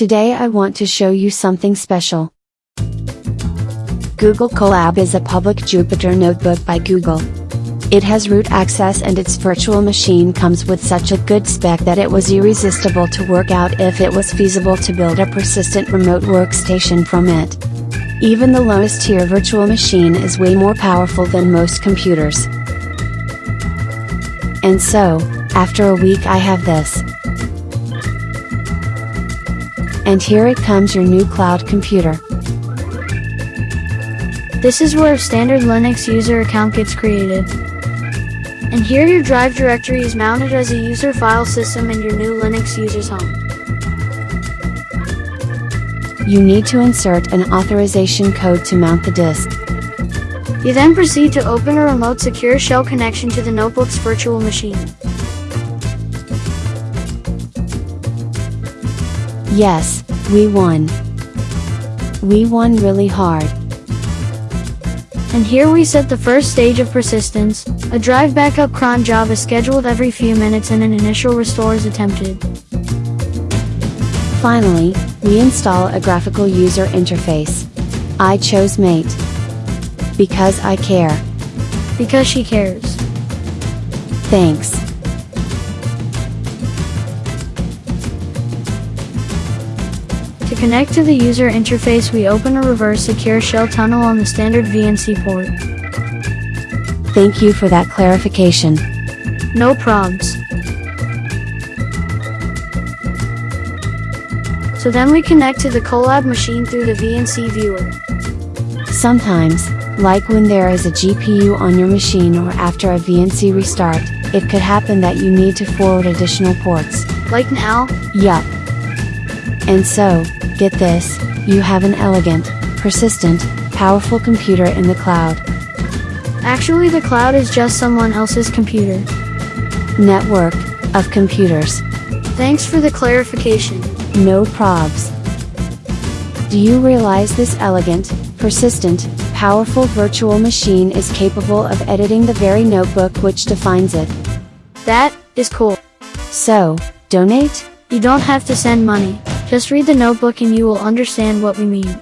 Today I want to show you something special. Google Colab is a public Jupyter notebook by Google. It has root access and its virtual machine comes with such a good spec that it was irresistible to work out if it was feasible to build a persistent remote workstation from it. Even the lowest tier virtual machine is way more powerful than most computers. And so, after a week I have this. And here it comes your new cloud computer. This is where a standard Linux user account gets created. And here your drive directory is mounted as a user file system in your new Linux user's home. You need to insert an authorization code to mount the disk. You then proceed to open a remote secure shell connection to the notebook's virtual machine. Yes, we won. We won really hard. And here we set the first stage of persistence, a drive backup cron job is scheduled every few minutes and an initial restore is attempted. Finally, we install a graphical user interface. I chose Mate. Because I care. Because she cares. Thanks. Connect to the user interface we open a reverse secure shell tunnel on the standard VNC port. Thank you for that clarification. No probs. So then we connect to the Colab machine through the VNC viewer. Sometimes, like when there is a GPU on your machine or after a VNC restart, it could happen that you need to forward additional ports. Like now? Yup. And so, get this, you have an elegant, persistent, powerful computer in the cloud. Actually the cloud is just someone else's computer. Network, of computers. Thanks for the clarification. No probs. Do you realize this elegant, persistent, powerful virtual machine is capable of editing the very notebook which defines it? That is cool. So, donate? You don't have to send money, just read the notebook and you will understand what we mean.